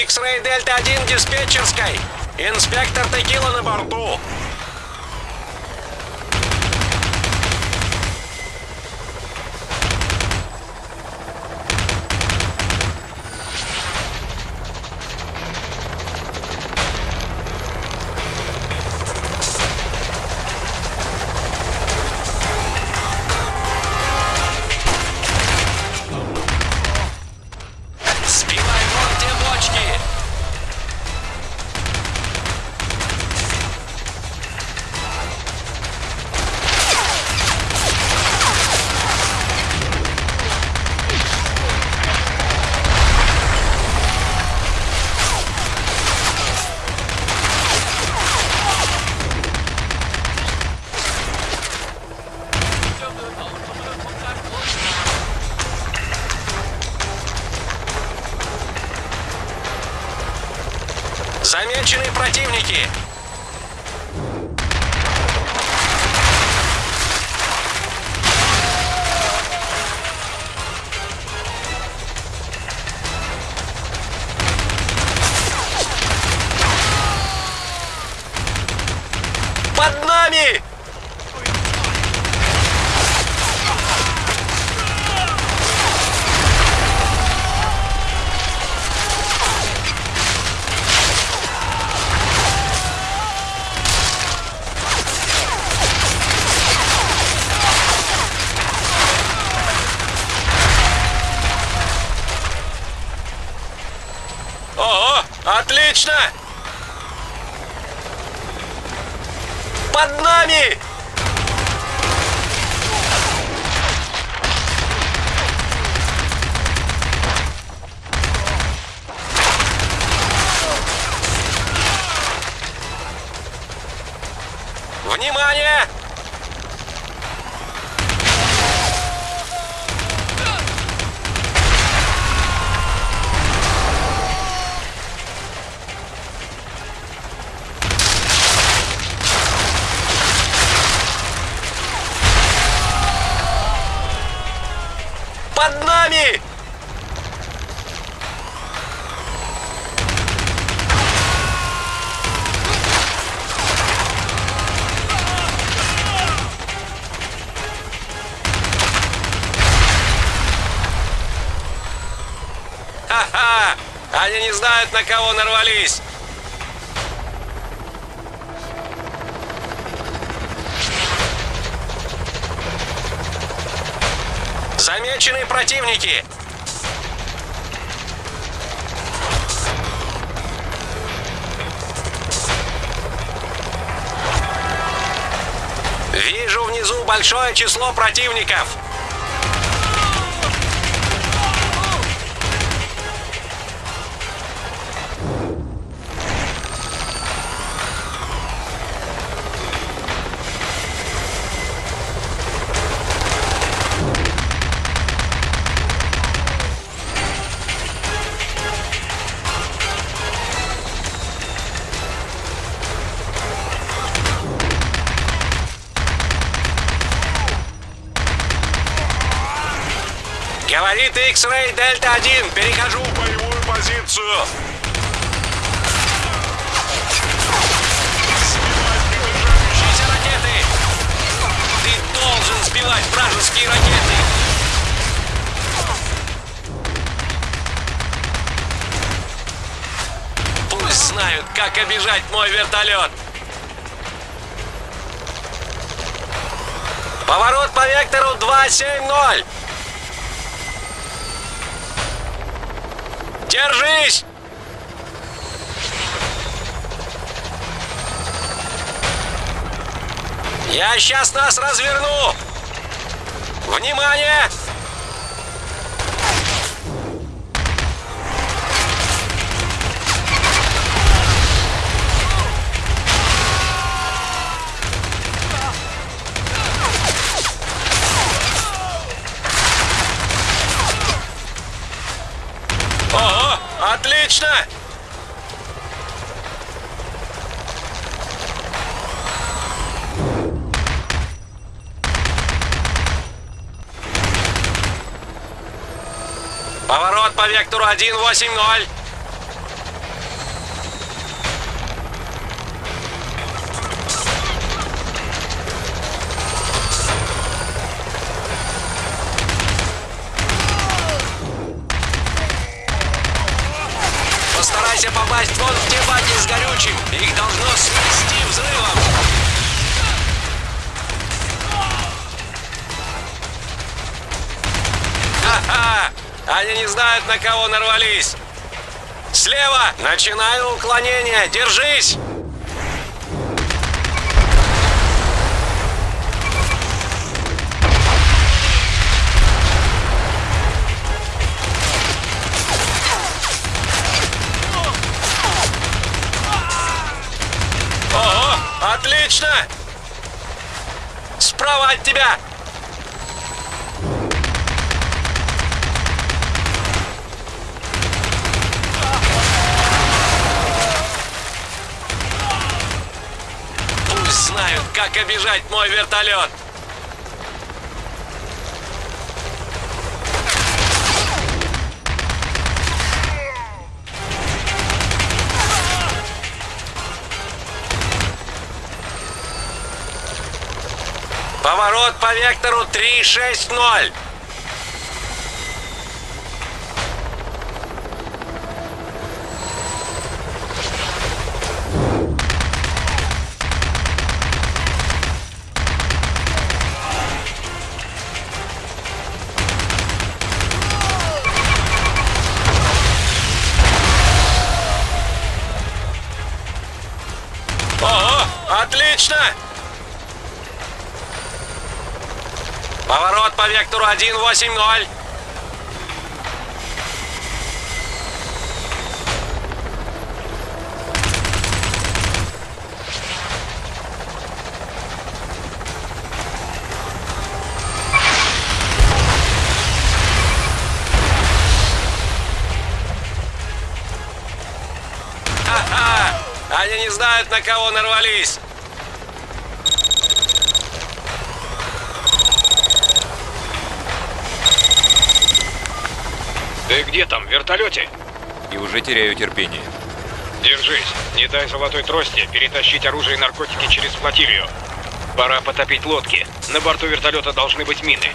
X-Ray Дельта 1 диспетчерской. Инспектор Текила на борту. Под нами! Внимание! На кого нарвались! Замечены противники! Вижу внизу большое число противников! Говорит X-Ray Дельта 1. Перехожу в боевую позицию. Сбивайте ракеты! Ты должен сбивать вражеские ракеты! Пусть знают, как обижать мой вертолет! Поворот по вектору 270! Держись! Я сейчас нас разверну! Внимание! Отлично! Поворот по вектору 180. Часть вон в те баки с горючим. Их должно смести взрывом. Ха-ха! Они не знают, на кого нарвались. Слева! Начинаю уклонение. Держись! Справа от тебя! Пусть знают, как обижать мой вертолет! Поворот по вектору 360. Ого, отлично! Поворот по вектору 180. Ха-ха! Они не знают, на кого нарвались. Ты где там, в вертолете? И уже теряю терпение. Держись. Не дай золотой трости перетащить оружие и наркотики через флотилию. Пора потопить лодки. На борту вертолета должны быть мины.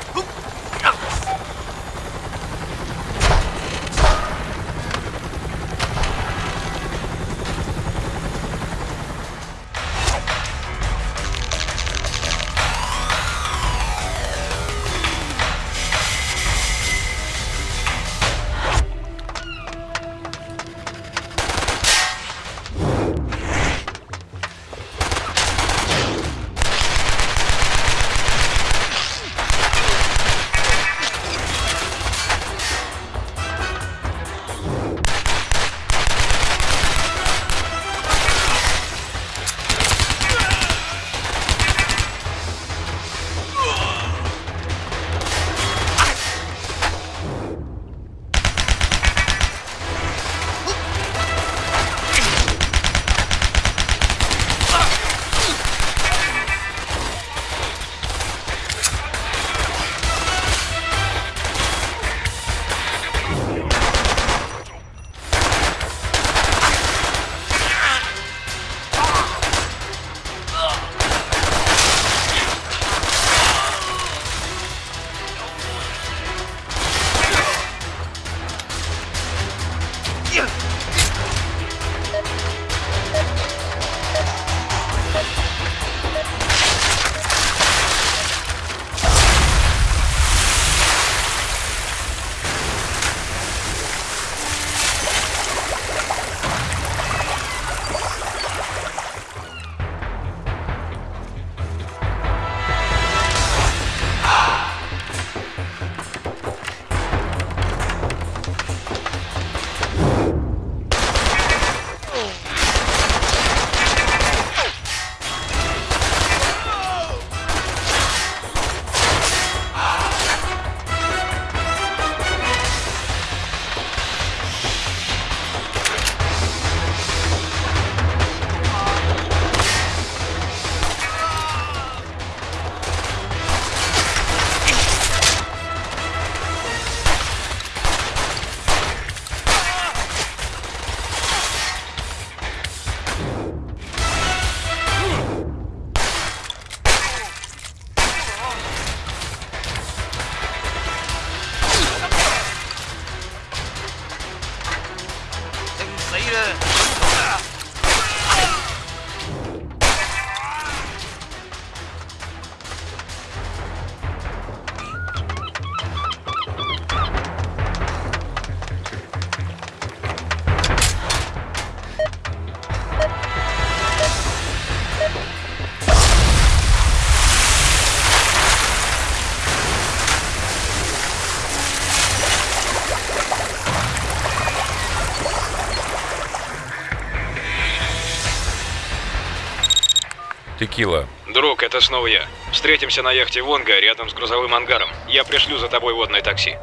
Текила. Друг, это снова я. Встретимся на яхте Вонга рядом с грузовым ангаром. Я пришлю за тобой водное такси.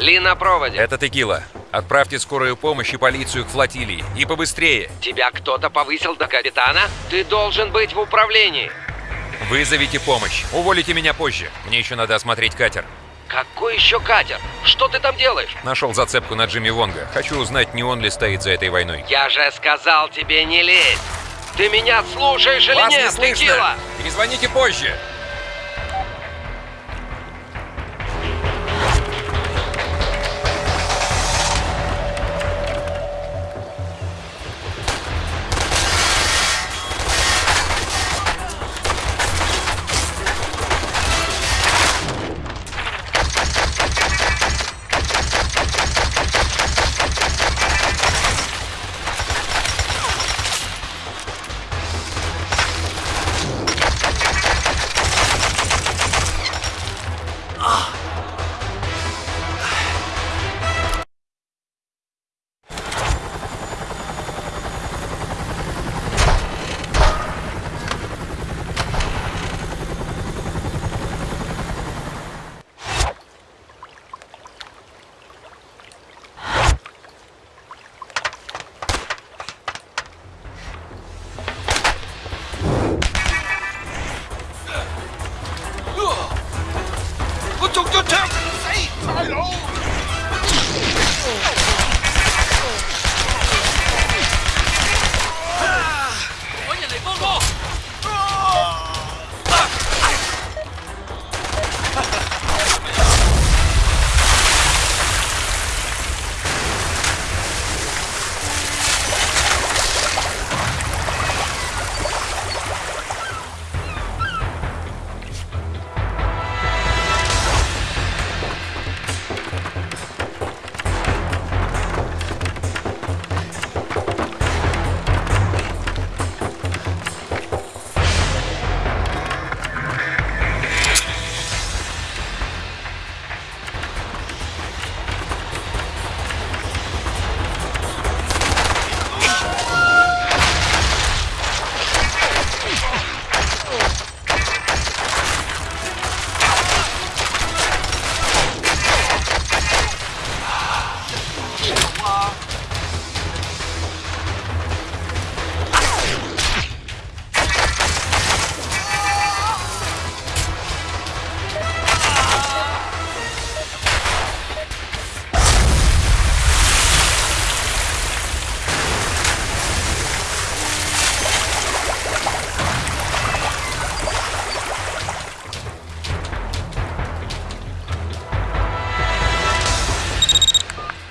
Ли на проводе. Это Текила. Отправьте скорую помощь и полицию к флотилии. И побыстрее. Тебя кто-то повысил до капитана? Ты должен быть в управлении. Вызовите помощь. Уволите меня позже. Мне еще надо осмотреть катер. Какой еще катер? Что ты там делаешь? Нашел зацепку на Джимми Вонга. Хочу узнать, не он ли стоит за этой войной. Я же сказал тебе не лезь. Ты меня слушаешь или Вас не нет, слышно! Текила? Перезвоните позже.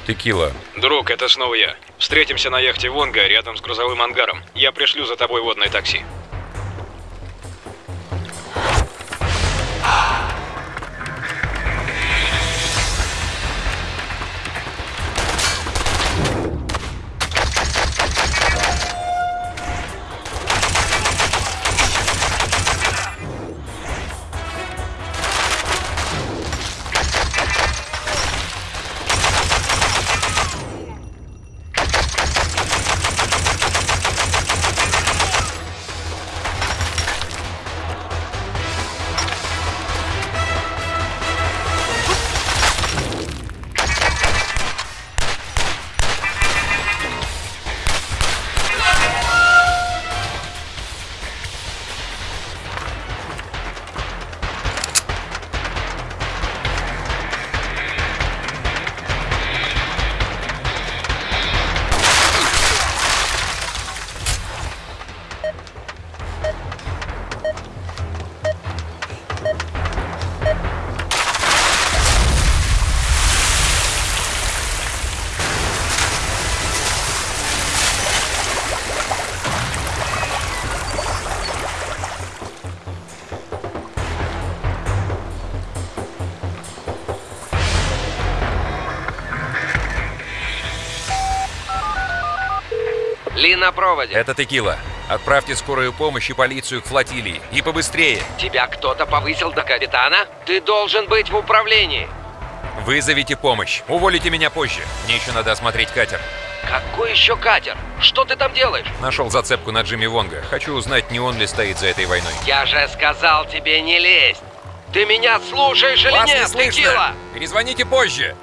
Текила. Друг, это снова я. Встретимся на яхте Вонга рядом с грузовым ангаром. Я пришлю за тобой водное такси. Ли на проводе. Это Текила. Отправьте скорую помощь и полицию к флотилии. И побыстрее. Тебя кто-то повысил до капитана? Ты должен быть в управлении. Вызовите помощь. Уволите меня позже. Мне еще надо осмотреть катер. Какой еще катер? Что ты там делаешь? Нашел зацепку на Джимми Вонга. Хочу узнать, не он ли стоит за этой войной. Я же сказал тебе не лезть. Ты меня слушаешь или Вас не нет, слышно! Текила? Перезвоните позже.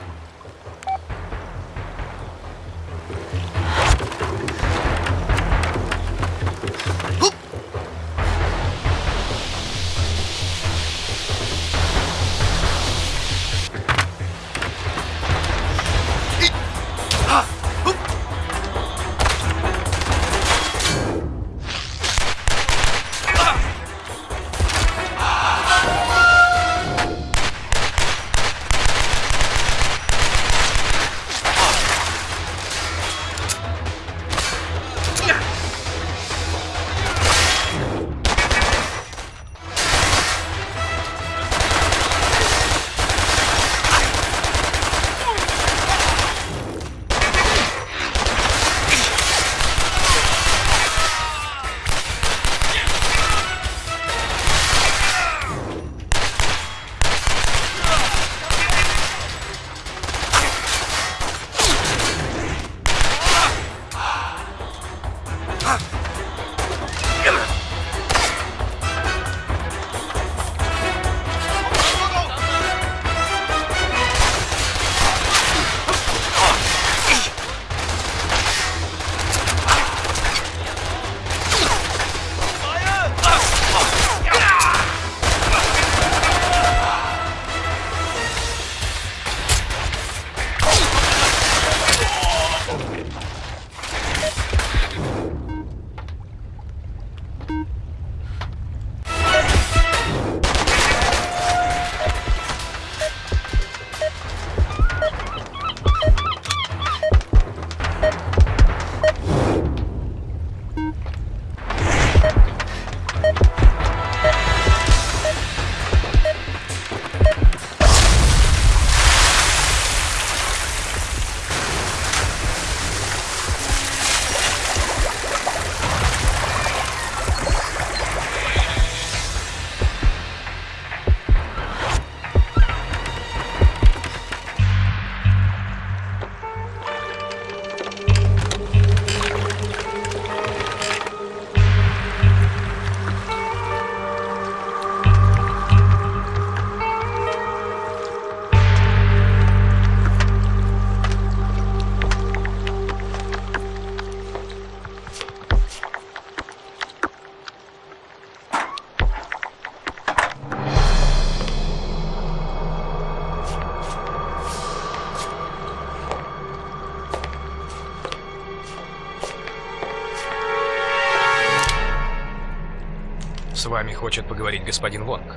Вами хочет поговорить господин Вонг.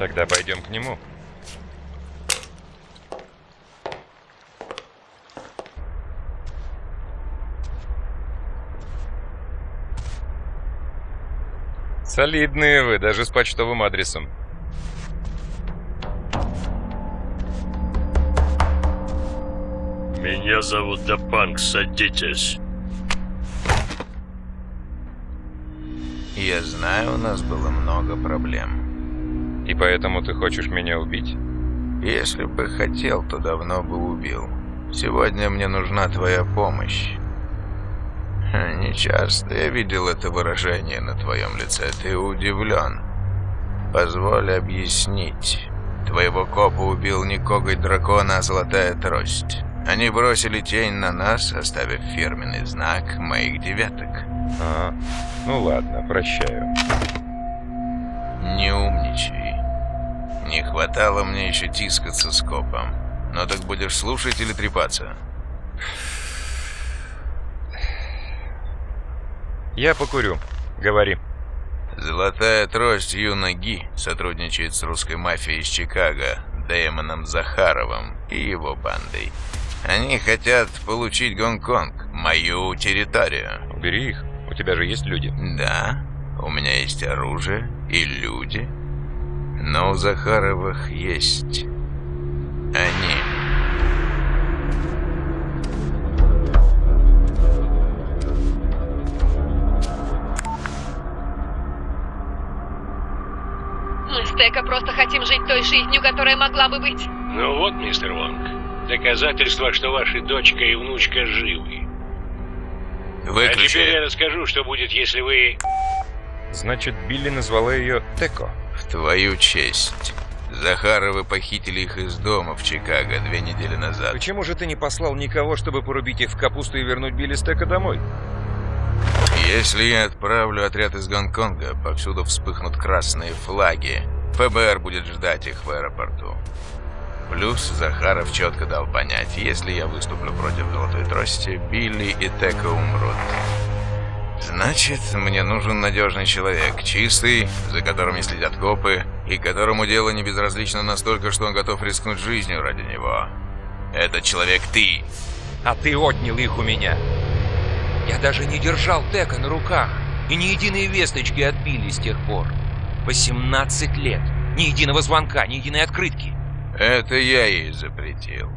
Тогда пойдем к нему. Солидные вы, даже с почтовым адресом. Меня зовут Дапанк, садитесь. Я знаю, у нас было много проблем. И поэтому ты хочешь меня убить? Если бы хотел, то давно бы убил. Сегодня мне нужна твоя помощь. Хм, Нечасто я видел это выражение на твоем лице. Ты удивлен. Позволь объяснить. Твоего копа убил не коготь дракона, а золотая трость. Они бросили тень на нас, оставив фирменный знак моих деветок. А, ну ладно, прощаю. Не умничай. Не хватало мне еще тискаться с копом. Но так будешь слушать или трепаться? Я покурю. Говори. Золотая трость Юнаги сотрудничает с русской мафией из Чикаго, Дэймоном Захаровым и его бандой. Они хотят получить Гонконг, мою территорию. Убери их тебя же есть люди. Да, у меня есть оружие и люди. Но у Захаровых есть они. Мы с Тека просто хотим жить той жизнью, которая могла бы быть. Ну вот, мистер Вонг, доказательство, что ваша дочка и внучка живы. А теперь я Выключи. расскажу, что будет, если вы... Значит, Билли назвала ее Теко. В твою честь. Захаровы похитили их из дома в Чикаго две недели назад. Почему же ты не послал никого, чтобы порубить их в капусту и вернуть Билли с Теко домой? Если я отправлю отряд из Гонконга, повсюду вспыхнут красные флаги. ФБР будет ждать их в аэропорту. Плюс Захаров четко дал понять, если я выступлю против Золотой Трости, Билли и Тека умрут. Значит, мне нужен надежный человек, чистый, за которым следят копы, и которому дело не безразлично настолько, что он готов рискнуть жизнью ради него. Этот человек ты. А ты отнял их у меня. Я даже не держал Тека на руках. И ни единой весточки от Билли с тех пор. 18 лет. Ни единого звонка, ни единой открытки. Это я ей запретил.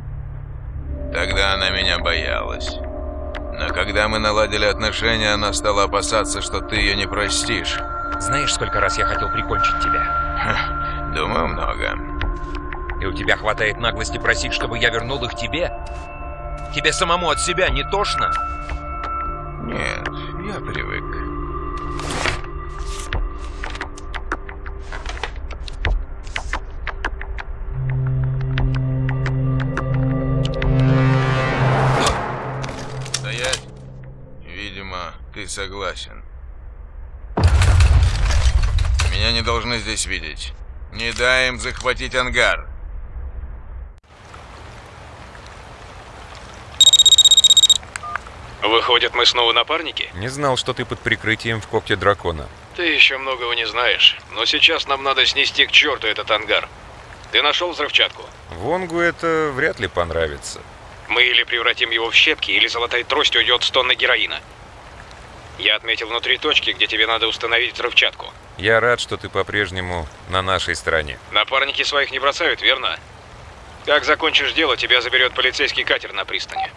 Тогда она меня боялась. Но когда мы наладили отношения, она стала опасаться, что ты ее не простишь. Знаешь, сколько раз я хотел прикончить тебя? Думаю, много. И у тебя хватает наглости просить, чтобы я вернул их тебе? Тебе самому от себя не тошно? Нет, я привык. Ты согласен. Меня не должны здесь видеть. Не дай им захватить ангар. Выходит, мы снова напарники? Не знал, что ты под прикрытием в когте дракона. Ты еще многого не знаешь. Но сейчас нам надо снести к черту этот ангар. Ты нашел взрывчатку? Вонгу это вряд ли понравится. Мы или превратим его в щепки, или золотой трость уйдет с тонны героина. Я отметил внутри точки, где тебе надо установить взрывчатку. Я рад, что ты по-прежнему на нашей стороне. Напарники своих не бросают, верно? Как закончишь дело, тебя заберет полицейский катер на пристани.